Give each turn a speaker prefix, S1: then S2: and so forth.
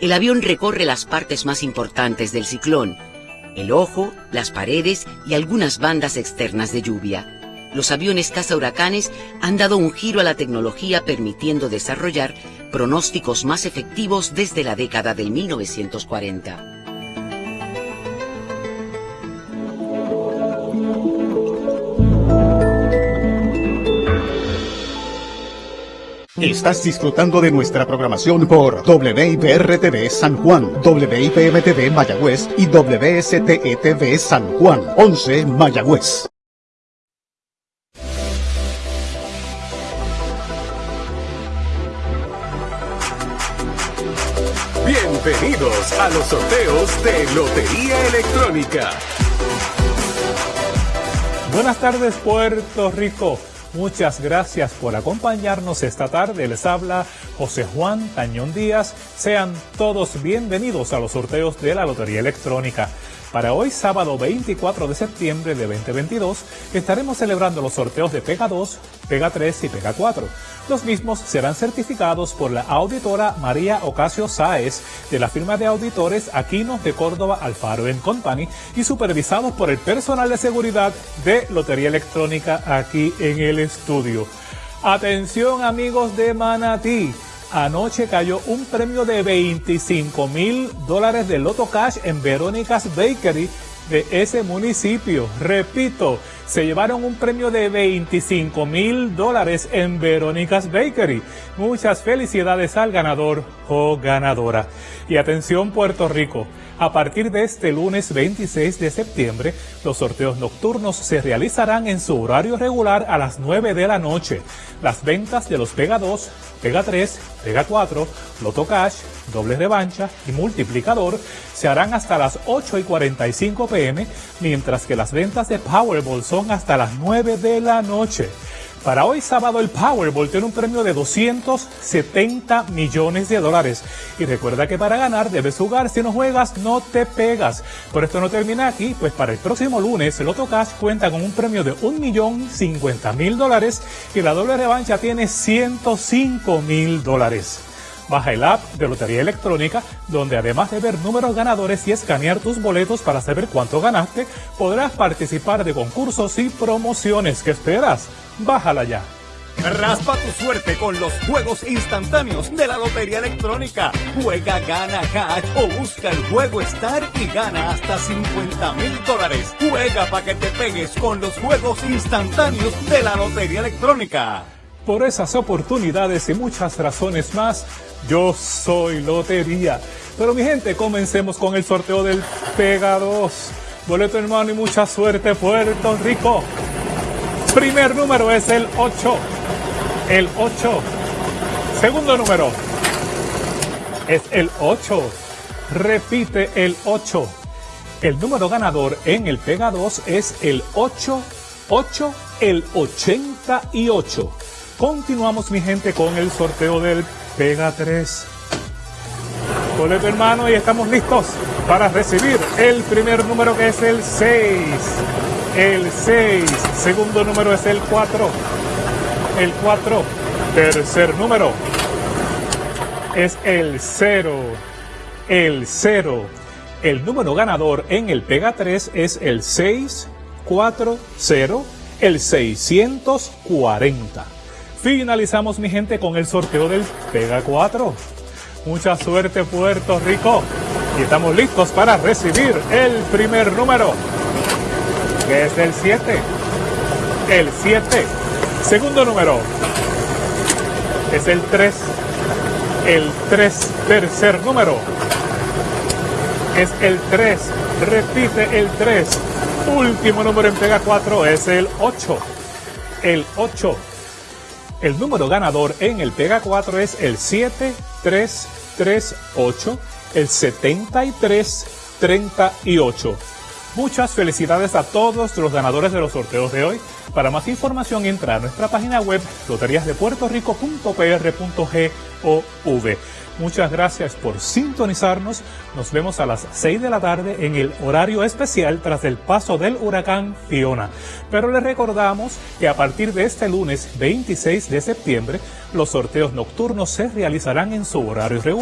S1: el avión recorre las partes más importantes del ciclón, el ojo, las paredes y algunas bandas externas de lluvia. Los aviones caza huracanes han dado un giro a la tecnología permitiendo desarrollar pronósticos más efectivos desde la década del 1940.
S2: Estás disfrutando de nuestra programación por WIPR-TV San Juan, WIPM-TV Mayagüez y WSTE-TV San Juan, 11 Mayagüez.
S3: Bienvenidos a los sorteos de Lotería Electrónica.
S4: Buenas tardes Puerto Rico. Muchas gracias por acompañarnos esta tarde. Les habla José Juan Tañón Díaz. Sean todos bienvenidos a los sorteos de la Lotería Electrónica. Para hoy, sábado 24 de septiembre de 2022, estaremos celebrando los sorteos de Pega 2, Pega 3 y Pega 4. Los mismos serán certificados por la auditora María Ocasio Sáez de la firma de auditores Aquinos de Córdoba Alfaro Company y supervisados por el personal de seguridad de Lotería Electrónica aquí en el estudio. Atención amigos de Manatí. Anoche cayó un premio de 25 mil dólares de Loto Cash en Verónica's Bakery de ese municipio. Repito, se llevaron un premio de 25 mil dólares en Verónica's Bakery. Muchas felicidades al ganador o ganadora. Y atención Puerto Rico. A partir de este lunes 26 de septiembre, los sorteos nocturnos se realizarán en su horario regular a las 9 de la noche. Las ventas de los Pega 2, Pega 3, Pega 4, Loto Cash, doble revancha y multiplicador se harán hasta las 8 y 45 pm, mientras que las ventas de Powerball son hasta las 9 de la noche. Para hoy sábado el Powerball tiene un premio de 270 millones de dólares. Y recuerda que para ganar debes jugar, si no juegas no te pegas. Pero esto no termina aquí, pues para el próximo lunes el Otto Cash cuenta con un premio de 1.050.000 dólares y la doble revancha tiene 105 mil dólares. Baja el app de Lotería Electrónica, donde además de ver números ganadores y escanear tus boletos para saber cuánto ganaste, podrás participar de concursos y promociones. ¿Qué esperas? Bájala ya.
S3: Raspa tu suerte con los juegos instantáneos de la Lotería Electrónica. Juega, gana cash o busca el juego Star y gana hasta 50 mil dólares. Juega para que te pegues con los juegos instantáneos de la Lotería Electrónica.
S4: Por esas oportunidades y muchas razones más, yo soy Lotería. Pero mi gente, comencemos con el sorteo del Pega 2. Boleto hermano y mucha suerte, Puerto Rico. Primer número es el 8. El 8. Segundo número es el 8. Repite el 8. El número ganador en el Pega 2 es el 8, 8, el 88. Continuamos mi gente con el sorteo del Pega 3. Boleto hermano y estamos listos para recibir el primer número que es el 6. El 6. Segundo número es el 4. El 4. Tercer número es el 0. El 0. El número ganador en el Pega 3 es el 640, el 640. Finalizamos mi gente con el sorteo del Pega 4. Mucha suerte Puerto Rico. Y estamos listos para recibir el primer número, que es el 7. El 7. Segundo número es el 3. El 3. Tercer número es el 3. Repite el 3. Último número en Pega 4 es el 8. El 8. El número ganador en el Pega 4 es el 7338, el 7338. Muchas felicidades a todos los ganadores de los sorteos de hoy. Para más información entra a nuestra página web loteriasdepuertorico.pr.gov. Muchas gracias por sintonizarnos. Nos vemos a las 6 de la tarde en el horario especial tras el paso del huracán Fiona. Pero les recordamos que a partir de este lunes 26 de septiembre, los sorteos nocturnos se realizarán en su horario regular.